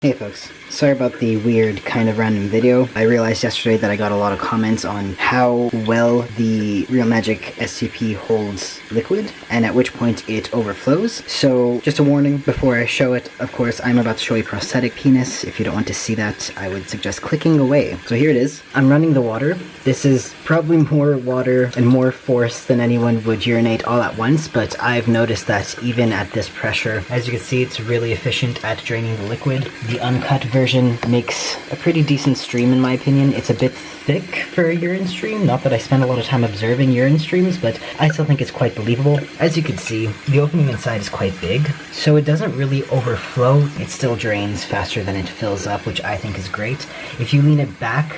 Hey folks, sorry about the weird kind of random video. I realized yesterday that I got a lot of comments on how well the Reel Magic STP holds liquid and at which point it overflows. So just a warning before I show it, of course I'm about to show a prosthetic penis. If you don't want to see that, I would suggest clicking away. So here it is. I'm running the water. This is probably more water and more force than anyone would urinate all at once, but I've noticed that even at this pressure, as you can see it's really efficient at draining the liquid. The uncut version makes a pretty decent stream in my opinion. It's a bit thick for a urine stream. Not that I spend a lot of time observing urine streams, but I still think it's quite believable. As you can see, the opening inside is quite big, so it doesn't really overflow. It still drains faster than it fills up, which I think is great. If you lean it back,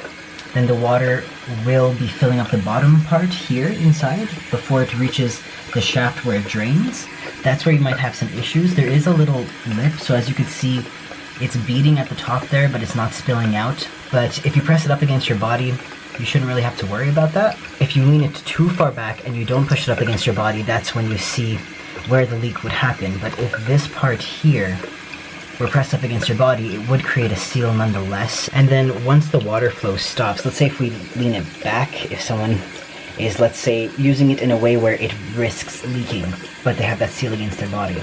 then the water will be filling up the bottom part here inside before it reaches the shaft where it drains. That's where you might have some issues. There is a little lip, so as you can see, it's beating at the top there, but it's not spilling out. But if you press it up against your body, you shouldn't really have to worry about that. If you lean it too far back and you don't push it up against your body, that's when you see where the leak would happen. But if this part here were pressed up against your body, it would create a seal nonetheless. And then once the water flow stops, let's say if we lean it back, if someone is, let's say, using it in a way where it risks leaking, but they have that seal against their body.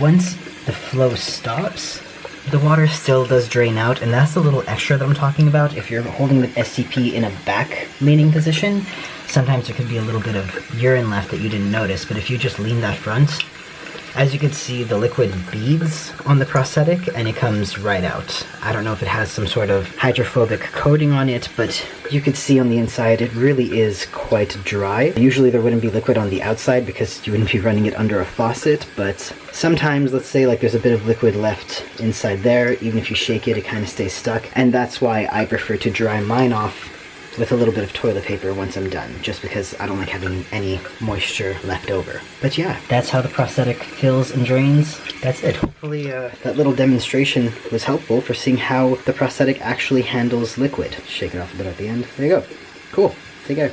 Once the flow stops, the water still does drain out, and that's the little extra that I'm talking about. If you're holding the STP in a back leaning position, sometimes there could be a little bit of urine left that you didn't notice, but if you just lean that front, as you can see, the liquid beads on the prosthetic and it comes right out. I don't know if it has some sort of hydrophobic coating on it, but you can see on the inside it really is quite dry. Usually there wouldn't be liquid on the outside because you wouldn't be running it under a faucet, but sometimes, let's say like there's a bit of liquid left inside there, even if you shake it, it kind of stays stuck. And that's why I prefer to dry mine off with a little bit of toilet paper once I'm done, just because I don't like having any moisture left over. But yeah, that's how the prosthetic fills and drains. That's it. Hopefully uh, that little demonstration was helpful for seeing how the prosthetic actually handles liquid. Shake it off a bit at the end. There you go. Cool. Take care.